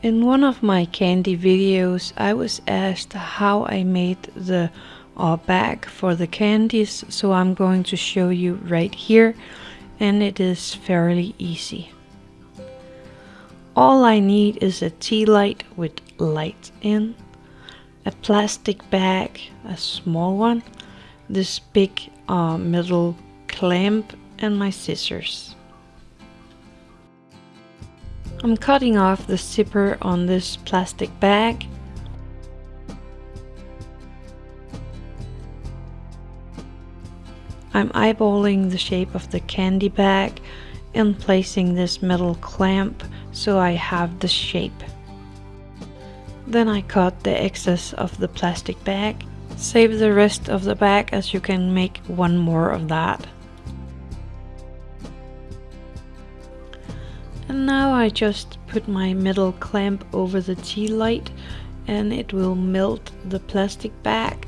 In one of my candy videos I was asked how I made the uh, bag for the candies so I'm going to show you right here and it is fairly easy. All I need is a tea light with light in, a plastic bag, a small one, this big uh, metal clamp and my scissors. I'm cutting off the zipper on this plastic bag. I'm eyeballing the shape of the candy bag and placing this metal clamp so I have the shape. Then I cut the excess of the plastic bag. Save the rest of the bag as you can make one more of that. And now I just put my metal clamp over the tea light and it will melt the plastic bag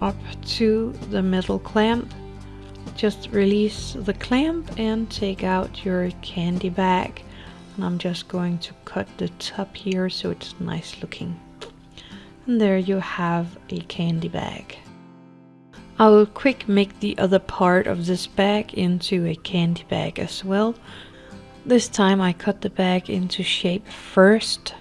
up to the metal clamp. Just release the clamp and take out your candy bag. And I'm just going to cut the top here so it's nice looking. And there you have a candy bag. I will quick make the other part of this bag into a candy bag as well. This time I cut the bag into shape first.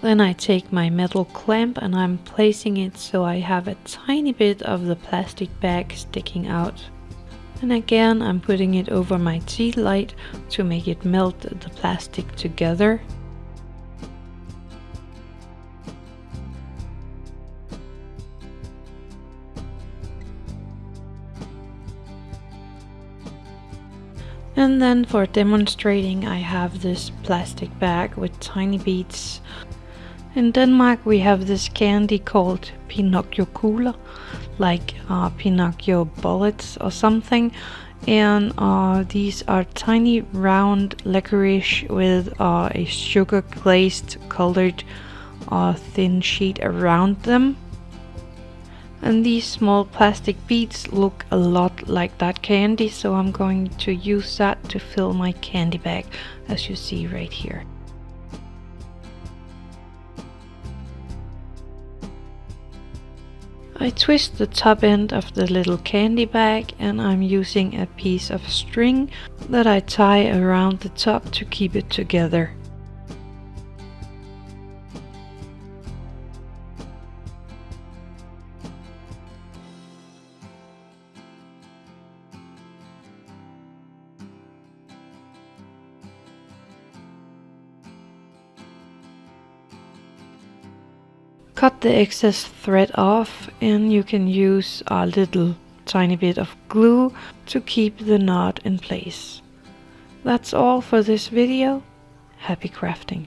Then I take my metal clamp and I'm placing it so I have a tiny bit of the plastic bag sticking out. And again I'm putting it over my tea light to make it melt the plastic together. And then for demonstrating I have this plastic bag with tiny beads. In Denmark we have this candy called Pinocchio Kugler, like uh, Pinocchio bullets or something. And uh, these are tiny round licorice with uh, a sugar glazed colored uh, thin sheet around them. And these small plastic beads look a lot like that candy, so I'm going to use that to fill my candy bag, as you see right here. I twist the top end of the little candy bag and I'm using a piece of string that I tie around the top to keep it together. Cut the excess thread off and you can use a little tiny bit of glue to keep the knot in place. That's all for this video. Happy crafting!